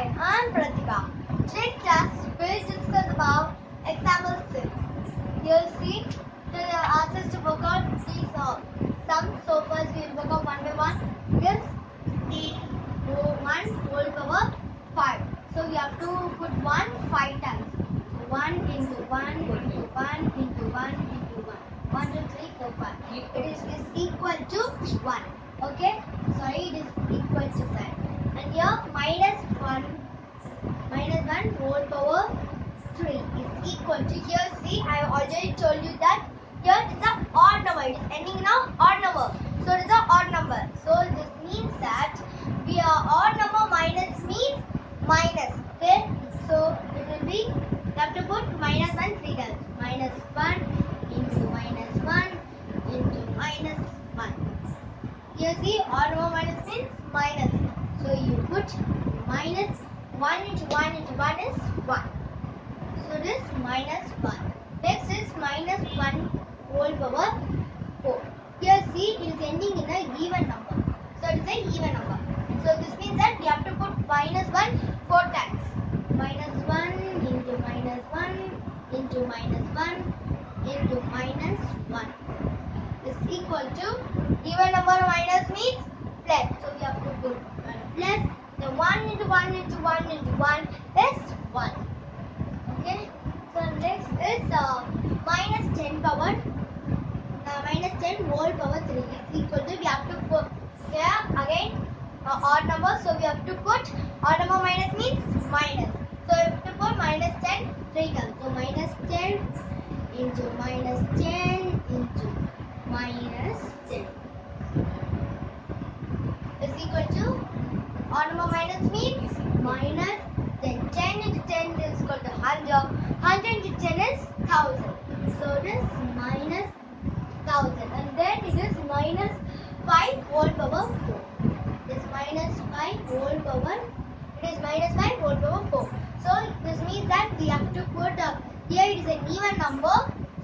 Hi, I'm Pratika. Today's class will discuss about example 6. You'll see the answers to work out these uh, sums. So first we'll work out one by one. This is 1 whole power 5. So we have to put 1 5 times. 1 into 1 into 1 into 1 into 1. 1, 2, 3, 4, 5. It is, is equal to 1. Okay? Sorry, it is equal to 5. And here minus 1 minus 1 whole power 3 is equal to here see I have already told you that here is a odd number it is ending now odd number. So it is a odd number. So this means that we are odd number minus means minus okay? So it will be you have to put minus 1 three times. Minus 1 into minus 1 into minus 1 here see odd number minus means minus. So you put minus 1 into 1 into 1 is 1. So this minus 1. Next is minus 1 whole power 4. Here C is ending in a even number. So it is a even number. So this means that we have to put minus 1 4 times. Minus 1 into minus 1 into minus 1 into minus 1 is equal to even number minus means plus. So we have to put one plus the 1 into 1 into 1 is 1. Okay. So next is uh, minus 10 power uh, minus 10 whole power 3 is equal to we have to put here again uh, odd number so we have to put odd number minus means minus. So we have to put minus 10 3 times. So minus 10 into minus 10 into minus 10 is equal to number minus means minus then 10 into 10 is equal to 100 100 into 10 is 1000 so it is minus 1000 and then it is minus 5 whole power 4 it is minus 5 whole power it is minus 5 whole power 4 so this means that we have to put uh, here it is an even number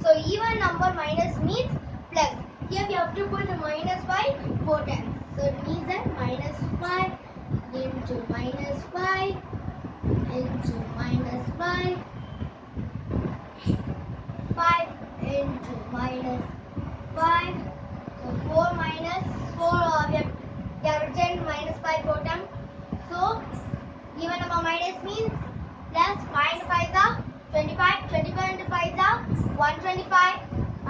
so even number minus means plus here we have to put a minus 5 4 times so it means that minus 5 into minus 5 into minus 5 5 into minus 5 so 4 minus 4 uh, we have, we have written minus 5 4 times so even number minus means plus 5 into 5 are 25 25 into 5 are 125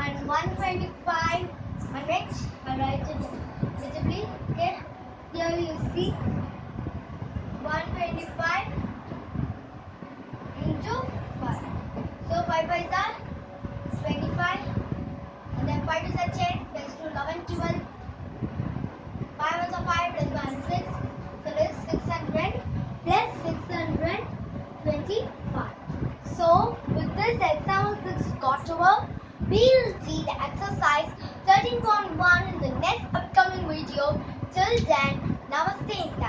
and 125 and next I write it visibly okay here you see 125 into 5 so 5 5 are 25 and then 5 is a 10 plus 2 11 12 5 is a 5 plus 1 6 so this is 600 plus 625 so with this example 6 got over we'll see the exercise 13.1 in the next upcoming video. Till then namaste and thank you